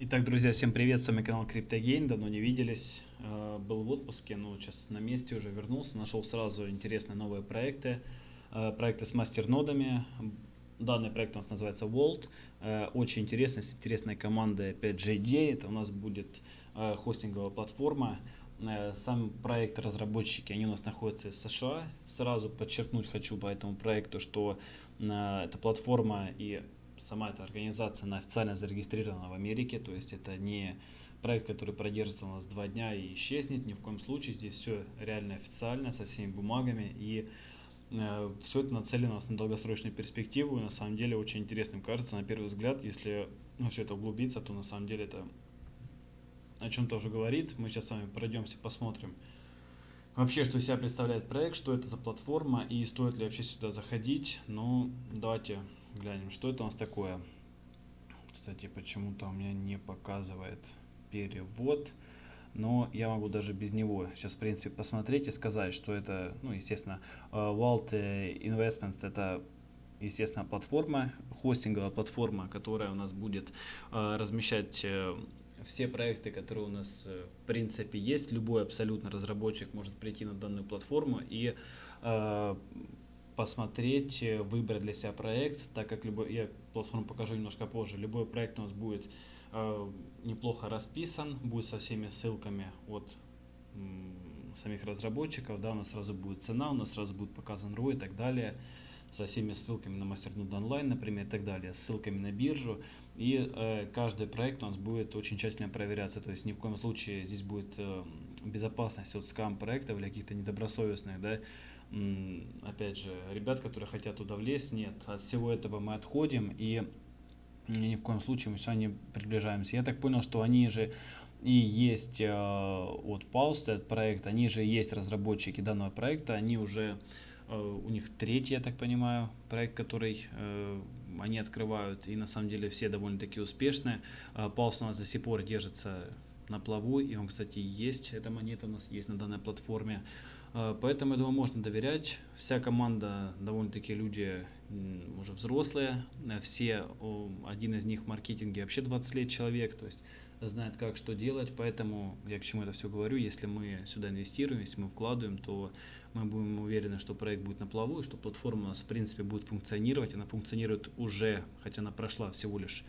Итак, друзья, всем привет, с вами канал CryptoGain, давно не виделись, э, был в отпуске, но сейчас на месте уже вернулся, нашел сразу интересные новые проекты, э, проекты с мастернодами, данный проект у нас называется Vault, э, очень интересный, с интересной командой 5JD, это у нас будет хостинговая платформа, сам проект разработчики, они у нас находятся из США, сразу подчеркнуть хочу по этому проекту, что эта платформа и сама эта организация, она официально зарегистрирована в Америке, то есть это не проект, который продержится у нас два дня и исчезнет, ни в коем случае, здесь все реально официально, со всеми бумагами, и э, все это нацелено у нас на долгосрочную перспективу, и на самом деле очень интересным кажется, на первый взгляд, если ну, все это углубиться, то на самом деле это о чем-то уже говорит, мы сейчас с вами пройдемся, посмотрим, вообще, что из себя представляет проект, что это за платформа и стоит ли вообще сюда заходить. Ну, давайте глянем, что это у нас такое. Кстати, почему-то у меня не показывает перевод, но я могу даже без него сейчас, в принципе, посмотреть и сказать, что это, ну, естественно, э, Vault Investments это естественно, платформа, хостинговая платформа, которая у нас будет э, размещать э, все проекты, которые у нас э, в принципе есть, любой абсолютно разработчик может прийти на данную платформу и э, посмотреть, э, выбрать для себя проект, так как любой, я платформу покажу немножко позже, любой проект у нас будет э, неплохо расписан, будет со всеми ссылками от самих разработчиков, да, у нас сразу будет цена, у нас сразу будет показан ROI и так далее со всеми ссылками на MasterNode онлайн, например, и так далее, ссылками на биржу. И э, каждый проект у нас будет очень тщательно проверяться, то есть ни в коем случае здесь будет э, безопасность от скам-проектов или каких-то недобросовестных, да, опять же, ребят, которые хотят туда влезть, нет, от всего этого мы отходим и ни в коем случае мы все не приближаемся. Я так понял, что они же и есть э, от Pulse, этот проект, они же есть разработчики данного проекта, они уже Э, у них третий, я так понимаю, проект, который э, они открывают, и на самом деле все довольно-таки успешные. Э, Паус у нас до сих пор держится на плаву, и он, кстати, есть, эта монета у нас есть на данной платформе. Поэтому, я думаю, можно доверять. Вся команда, довольно-таки люди уже взрослые, все, один из них в маркетинге вообще 20 лет человек, то есть знает, как что делать, поэтому я к чему это все говорю, если мы сюда инвестируем, если мы вкладываем, то мы будем уверены, что проект будет на плаву, и что платформа у нас в принципе будет функционировать. Она функционирует уже, хотя она прошла всего лишь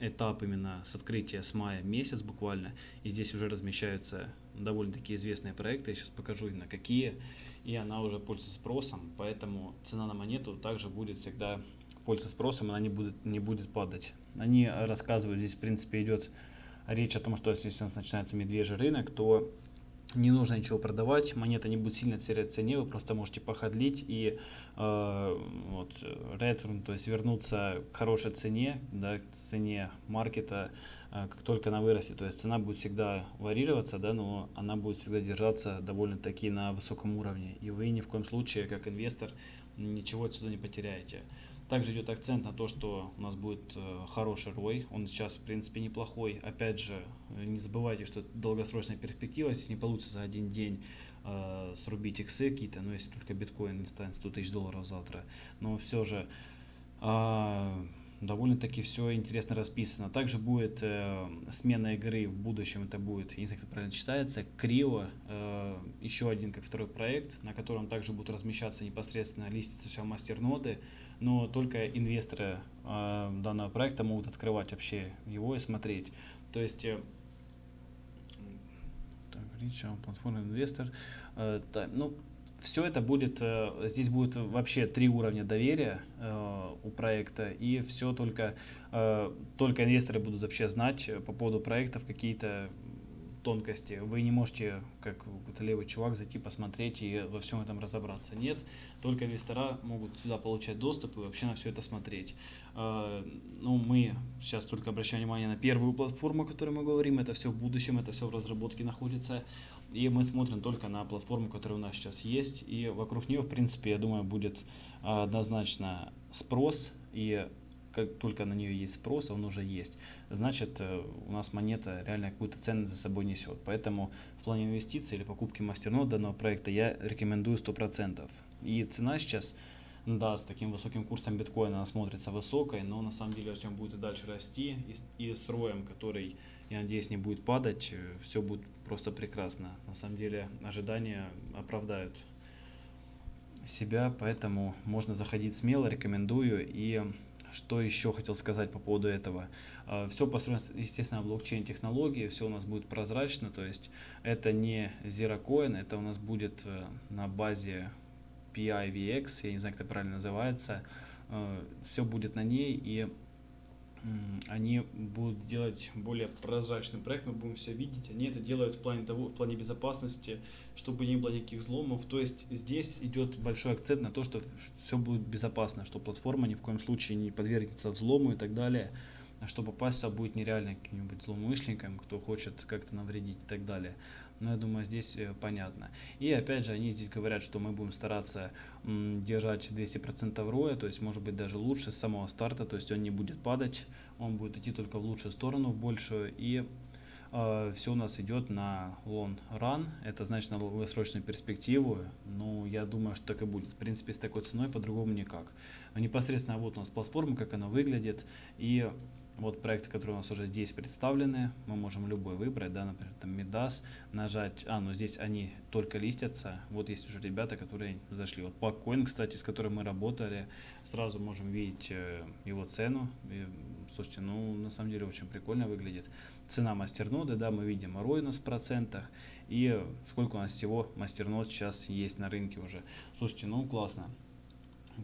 этап именно с открытия с мая месяц буквально. И здесь уже размещаются довольно-таки известные проекты. Я сейчас покажу на какие. И она уже пользуется спросом, поэтому цена на монету также будет всегда пользоваться спросом, она не будет, не будет падать. Они рассказывают, здесь в принципе идет речь о том, что если у нас начинается медвежий рынок, то не нужно ничего продавать, монета не будет сильно терять цене, вы просто можете походлить и э, вот, return, то есть вернуться к хорошей цене, да, к цене маркета, э, как только она вырастет. То есть цена будет всегда варьироваться, да, но она будет всегда держаться довольно-таки на высоком уровне. И вы ни в коем случае, как инвестор, ничего отсюда не потеряете. Также идет акцент на то, что у нас будет э, хороший рой. Он сейчас, в принципе, неплохой. Опять же, не забывайте, что это долгосрочная перспектива. Здесь не получится за один день э, срубить иксы какие-то, но если только биткоин не станет 100 тысяч долларов завтра. Но все же э, довольно-таки все интересно расписано. Также будет э, смена игры в будущем, это будет, не знаю, как это правильно читается, Крио, э, еще один как второй проект, на котором также будут размещаться непосредственно листицы все мастерноды, но только инвесторы э, данного проекта могут открывать вообще его и смотреть. То есть э, так, Ричард, платформа инвестор. Э, да, ну, все это будет, э, здесь будет вообще три уровня доверия э, у проекта, и все только, э, только инвесторы будут вообще знать по поводу проектов какие-то тонкости. Вы не можете, как какой-то левый чувак, зайти посмотреть и во всем этом разобраться. Нет, только инвестора могут сюда получать доступ и вообще на все это смотреть. Ну, мы сейчас только обращаем внимание на первую платформу, о которой мы говорим. Это все в будущем, это все в разработке находится. И мы смотрим только на платформу, которая у нас сейчас есть. И вокруг нее, в принципе, я думаю, будет однозначно спрос. И как только на нее есть спрос, он уже есть, значит э, у нас монета реально какую-то ценность за собой несет. Поэтому в плане инвестиций или покупки мастернод данного проекта я рекомендую 100%. И цена сейчас Да, с таким высоким курсом биткоина она смотрится высокой, но на самом деле, он будет и дальше расти, и, и с роем, который, я надеюсь, не будет падать, э, все будет просто прекрасно. На самом деле ожидания оправдают себя, поэтому можно заходить смело, рекомендую. И что еще хотел сказать по поводу этого? А, все построено, естественно, блокчейн технологии, все у нас будет прозрачно, то есть это не Zero Coin, это у нас будет э, на базе PIVX, я не знаю, как это правильно называется, э, все будет на ней, и они будут делать более прозрачный проект, мы будем все видеть. Они это делают в плане того, в плане безопасности, чтобы не было никаких взломов. То есть здесь идет большой акцент на то, что все будет безопасно, что платформа ни в коем случае не подвергнется взлому и так далее. А что попасть сюда будет нереально каким-нибудь злоумышленником, кто хочет как-то навредить и так далее. Но я думаю, здесь э, понятно. И опять же, они здесь говорят, что мы будем стараться держать 200% роя, то есть может быть даже лучше с самого старта, то есть он не будет падать, он будет идти только в лучшую сторону, в большую. И э, все у нас идет на long run, это значит на долгосрочную перспективу. Ну, я думаю, что так и будет. В принципе, с такой ценой по-другому никак. Непосредственно вот у нас платформа, как она выглядит. И вот проекты, которые у нас уже здесь представлены, мы можем любой выбрать, да, например, там Midas, нажать, а, ну здесь они только листятся, вот есть уже ребята, которые зашли. Вот Paccoin, кстати, с которым мы работали, сразу можем видеть э, его цену. И, слушайте, ну на самом деле очень прикольно выглядит. Цена мастерноды, да, мы видим ROI у нас в процентах, и сколько у нас всего мастернод сейчас есть на рынке уже. Слушайте, ну классно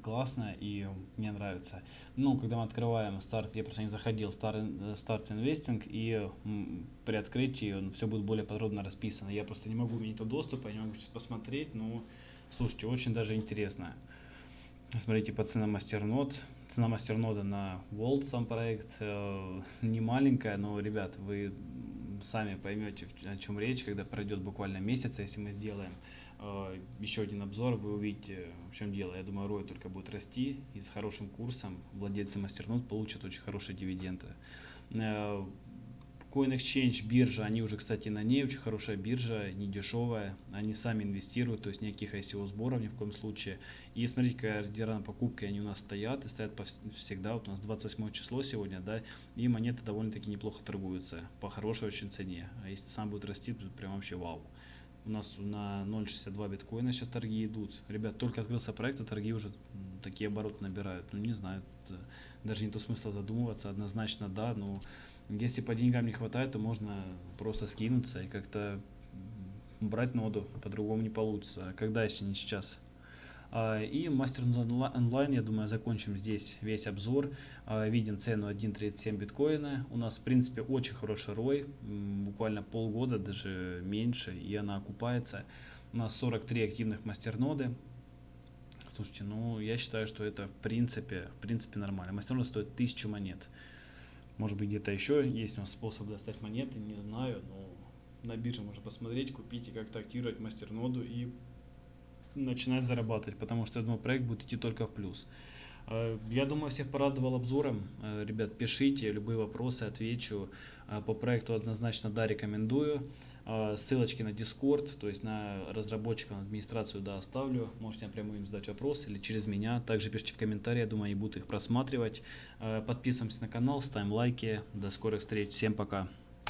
классно и мне нравится. Ну, когда мы открываем старт, я просто не заходил, старт, старт инвестинг, и при открытии все будет более подробно расписано. Я просто не могу иметь доступа, я не могу сейчас посмотреть, но слушайте, очень даже интересно. Смотрите по ценам мастернод. Цена мастернода на World сам проект э, не маленькая, но, ребят, вы сами поймете, о чем речь, когда пройдет буквально месяц, если мы сделаем. А, еще один обзор, вы увидите, в чем дело. Я думаю, ROI только будет расти, и с хорошим курсом владельцы мастернод получат очень хорошие дивиденды. Э, Coin Exchange биржа, они уже, кстати, на ней очень хорошая биржа, не дешевая, они сами инвестируют, то есть никаких ICO сборов ни в коем случае. И смотрите, какая ордера на покупки они у нас стоят, и стоят всегда, вот у нас 28 число сегодня, да, и монеты довольно-таки неплохо торгуются, по хорошей очень цене. А если сам будет расти, то прям вообще вау. У нас на 0.62 биткоина сейчас торги идут. Ребят, только открылся проект, а торги уже такие обороты набирают. Ну, не знаю, даже не то смысла задумываться. Однозначно да, но если по деньгам не хватает, то можно просто скинуться и как-то брать ноду. По-другому не получится. Когда, если не сейчас? А, и мастер онлайн, я думаю, закончим здесь весь обзор. А, видим цену 1.37 биткоина. У нас, в принципе, очень хороший рой, буквально полгода, даже меньше, и она окупается. У нас 43 активных мастерноды. Слушайте, ну, я считаю, что это, в принципе, в принципе нормально. Мастернода стоит 1000 монет. Может быть, где-то еще есть у нас способ достать монеты, не знаю, но на бирже можно посмотреть, купить и как-то активировать мастерноду и начинать зарабатывать, потому что, я думаю, проект будет идти только в плюс. Э, я думаю, всех порадовал обзором. Э, ребят, пишите, любые вопросы отвечу. Э, по проекту однозначно да, рекомендую. Ссылочки на Discord, то есть на разработчиков, на администрацию, да, оставлю. Можете напрямую им задать вопрос или через меня. Также пишите в комментарии, я думаю, они будут их просматривать. Подписываемся на канал, ставим лайки. До скорых встреч. Всем пока.